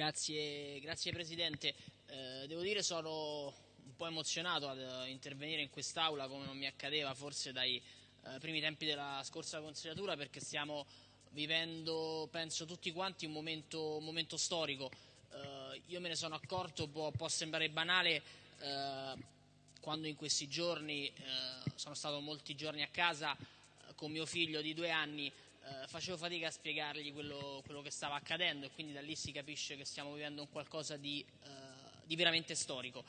Grazie, grazie Presidente. Eh, devo dire sono un po' emozionato ad intervenire in quest'Aula come non mi accadeva forse dai eh, primi tempi della scorsa consigliatura perché stiamo vivendo, penso tutti quanti, un momento, un momento storico. Eh, io me ne sono accorto, può, può sembrare banale, eh, quando in questi giorni, eh, sono stato molti giorni a casa eh, con mio figlio di due anni, eh, facevo fatica a spiegargli quello, quello, che stava accadendo e quindi da lì si capisce che stiamo vivendo un qualcosa di, eh, di, veramente storico.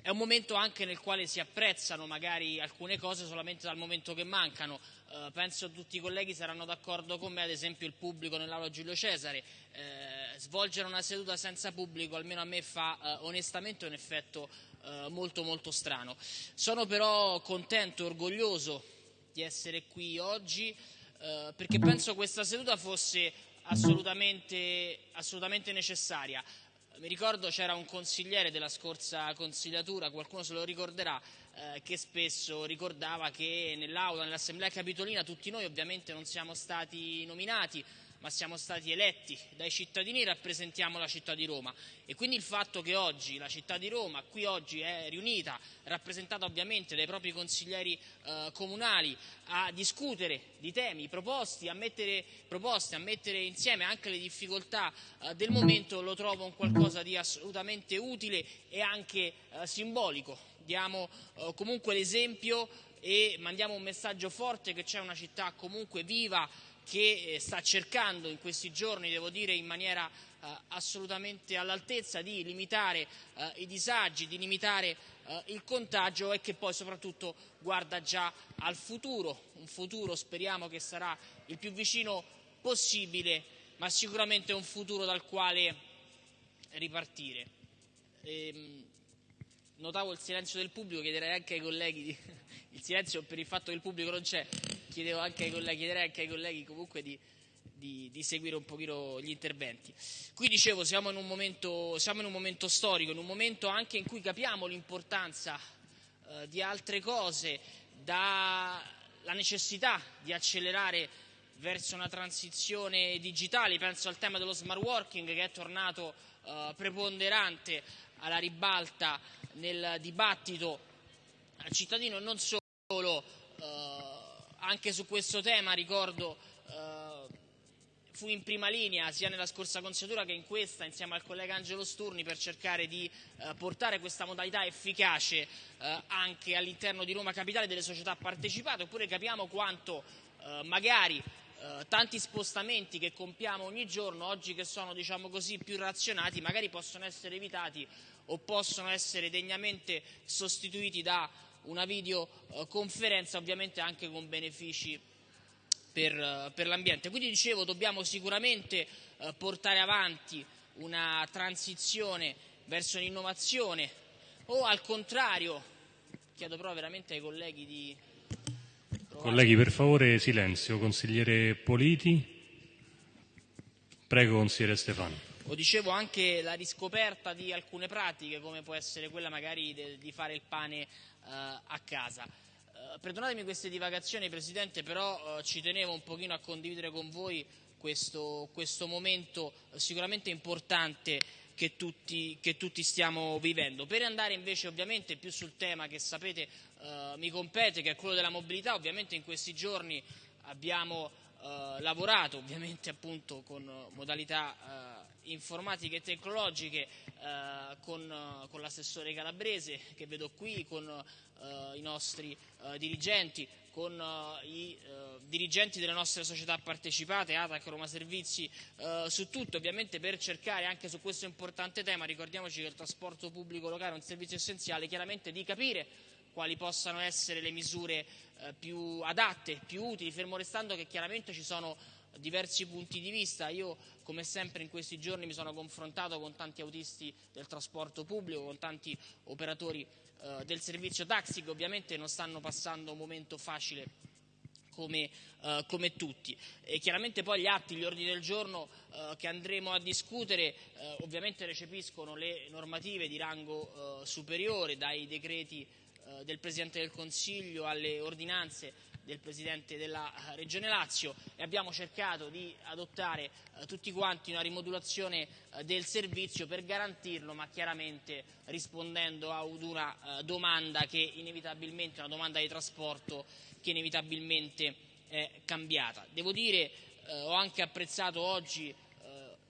È un momento anche nel quale si apprezzano magari alcune cose solamente dal momento che mancano. Eh, penso tutti i colleghi saranno d'accordo con me, ad esempio il pubblico nell'aula Giulio Cesare. Eh, svolgere una seduta senza pubblico almeno a me fa eh, onestamente un effetto eh, molto molto strano. Sono però contento e orgoglioso di essere qui oggi. Eh, perché penso questa seduta fosse assolutamente, assolutamente necessaria. Mi ricordo c'era un consigliere della scorsa consigliatura, qualcuno se lo ricorderà, eh, che spesso ricordava che nell'aula, nell'assemblea capitolina, tutti noi ovviamente non siamo stati nominati, ma siamo stati eletti dai cittadini e rappresentiamo la città di Roma. E quindi il fatto che oggi la città di Roma, qui oggi è riunita, rappresentata ovviamente dai propri consiglieri eh, comunali, a discutere di temi proposti, a mettere, proposte, a mettere insieme anche le difficoltà eh, del momento, lo trovo un qualcosa di assolutamente utile e anche eh, simbolico. Diamo eh, comunque l'esempio e mandiamo un messaggio forte che c'è una città comunque viva, che eh, sta cercando in questi giorni, devo dire in maniera eh, assolutamente all'altezza, di limitare eh, i disagi, di limitare il contagio e che poi soprattutto guarda già al futuro, un futuro speriamo che sarà il più vicino possibile, ma sicuramente un futuro dal quale ripartire. Ehm, notavo il silenzio del pubblico, chiederei anche ai colleghi, di, il silenzio per il fatto che il pubblico non c'è, chiedevo anche ai colleghi, chiederei anche ai colleghi comunque di, di, di, seguire un pochino gli interventi. Qui dicevo, siamo in, un momento, in un momento storico, in un momento anche in cui capiamo l'importanza eh, di altre cose, dalla necessità di accelerare verso una transizione digitale, penso al tema dello smart working che è tornato eh, preponderante alla ribalta nel dibattito al cittadino non solo. Anche su questo tema ricordo eh, fu in prima linea sia nella scorsa consigliatura che in questa insieme al collega Angelo Sturni per cercare di eh, portare questa modalità efficace eh, anche all'interno di Roma Capitale delle società partecipate. Oppure capiamo quanto eh, magari eh, tanti spostamenti che compiamo ogni giorno oggi che sono diciamo così più razionati magari possono essere evitati o possono essere degnamente sostituiti da una videoconferenza ovviamente anche con benefici per, per l'ambiente. Quindi dicevo dobbiamo sicuramente eh, portare avanti una transizione verso l'innovazione o al contrario, chiedo però veramente ai colleghi di... Colleghi per favore silenzio, consigliere Politi, prego consigliere Stefano. O dicevo anche la riscoperta di alcune pratiche come può essere quella magari de, di fare il pane eh, a casa. Eh, perdonatemi queste divagazioni Presidente, però eh, ci tenevo un pochino a condividere con voi questo, questo momento sicuramente importante che tutti, che tutti, stiamo vivendo. Per andare invece ovviamente più sul tema che sapete eh, mi compete, che è quello della mobilità, ovviamente in questi giorni abbiamo eh, lavorato ovviamente appunto con modalità eh, informatiche e tecnologiche eh, con, con l'assessore Calabrese che vedo qui, con i nostri dirigenti, con i dirigenti delle nostre società partecipate, ATAC, Roma Servizi, su tutto ovviamente per cercare anche su questo importante tema, ricordiamoci che il trasporto pubblico locale è un servizio essenziale, chiaramente di capire quali possano essere le misure eh, più adatte, più utili, fermo restando che chiaramente ci sono diversi punti di vista. Io, come sempre in questi giorni, mi sono confrontato con tanti autisti del trasporto pubblico, con tanti operatori eh, del servizio taxi che ovviamente non stanno passando un momento facile come, eh, come, tutti. E chiaramente poi gli atti, gli ordini del giorno eh, che andremo a discutere eh, ovviamente recepiscono le normative di rango superiore dai decreti eh, del Presidente del Consiglio alle ordinanze del Presidente della Regione Lazio e abbiamo cercato di adottare eh, tutti quanti una rimodulazione eh, del servizio per garantirlo, ma chiaramente rispondendo ad una eh, domanda che inevitabilmente, una domanda di trasporto che inevitabilmente è cambiata. Devo dire, ho anche apprezzato oggi,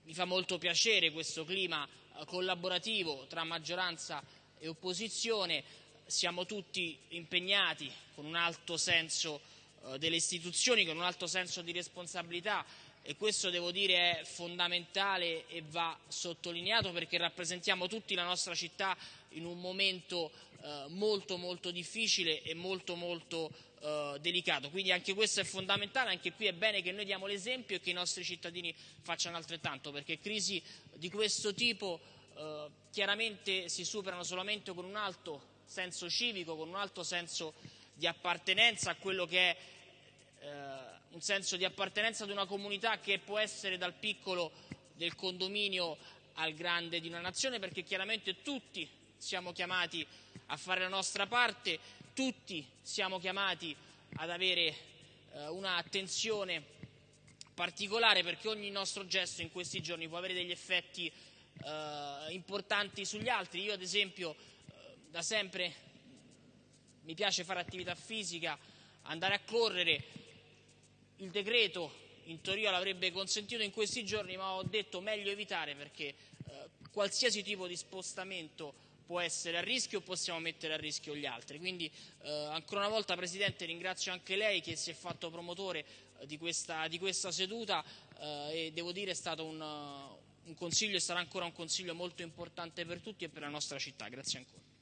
mi fa molto piacere questo clima collaborativo tra maggioranza e opposizione, siamo tutti impegnati con un alto senso eh, delle istituzioni, con un alto senso di responsabilità e questo devo dire è fondamentale e va sottolineato perché rappresentiamo tutti la nostra città in un momento eh, molto molto difficile e molto molto eh, delicato. Quindi anche questo è fondamentale, anche qui è bene che noi diamo l'esempio e che i nostri cittadini facciano altrettanto, perché crisi di questo tipo chiaramente si superano solamente con un alto senso civico, con un alto senso di appartenenza a quello che è eh, un senso di appartenenza ad una comunità che può essere dal piccolo del condominio al grande di una nazione, perché chiaramente tutti siamo chiamati a fare la nostra parte, tutti siamo chiamati ad avere eh, un'attenzione particolare perché ogni nostro gesto in questi giorni può avere degli effetti eh, importanti sugli altri. Io ad esempio da sempre mi piace fare attività fisica, andare a correre, il decreto in teoria l'avrebbe consentito in questi giorni, ma ho detto meglio evitare perché eh, qualsiasi tipo di spostamento può essere a rischio o possiamo mettere a rischio gli altri. Quindi eh, ancora una volta Presidente ringrazio anche lei che si è fatto promotore eh, di, questa, di, questa, seduta eh, e devo dire è stato un, un consiglio e sarà ancora un consiglio molto importante per tutti e per la nostra città. Grazie ancora.